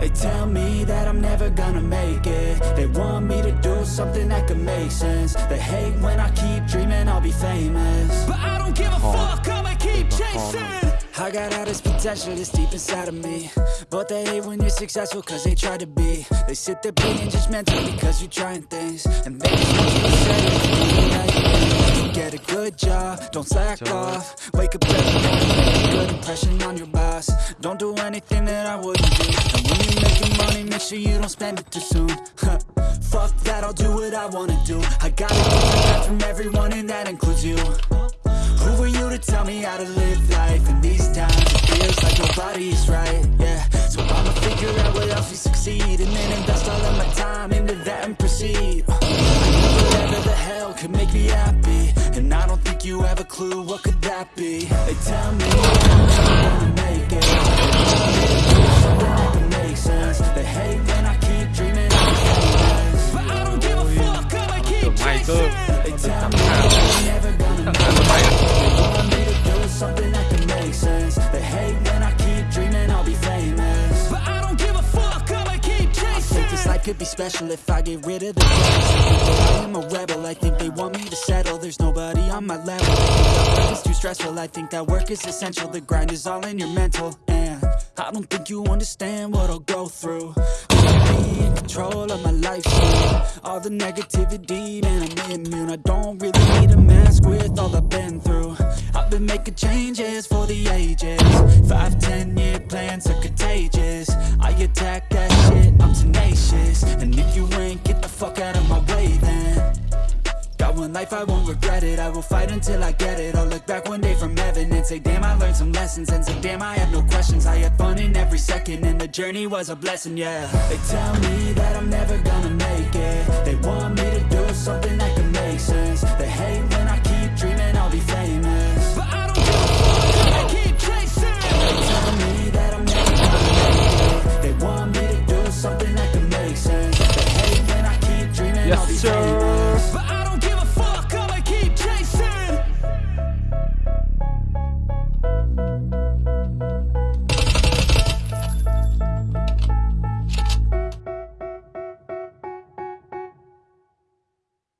They tell me that I'm never gonna make it. They want me to do something that could make sense. They hate when I keep dreaming I'll be famous. But I don't give a fuck, I'ma keep chasing. I got all this potential that's deep inside of me. But they hate when you're successful cause they try to be. They sit there being judgmental because you're trying things. And they just want you to say. Get a good job, don't slack off. Wake up every morning, make a good impression on your boss Don't do anything that I wouldn't do. And when you're making money, make sure you don't spend it too soon. Fuck that, I'll do what I wanna do. I got a different from everyone and that includes you. Who are you to tell me how to live life In these times? It feels like nobody's right, yeah. So I'ma figure out what else we succeed And then invest all of my time into that and proceed. Whatever the hell could make me happy. And I don't think you have a clue what could that be. They tell me could be special if I get rid of the I am a rebel, I think they want me to settle There's nobody on my level is too stressful I think that work is essential. The grind is all in your mental. And I don't think you understand what I'll go through. Be in control of my life All the negativity, man, I'm immune. I don't really need a mask with all I've been through. I've been making changes for the ages. Five, ten year plans are contagious. I attack that shit, I'm tenacious. And if you ain't, get the fuck out of my way one life, I won't regret it. I will fight until I get it. I'll look back one day from heaven And say damn, I learned some lessons. And say damn, I have no questions. I had fun in every second And the journey was a blessing, yeah. They tell me that I'm never gonna make it. They want me to do something that can make sense. They hate when I keep dreaming I'll be famous. But I don't give yes, sir.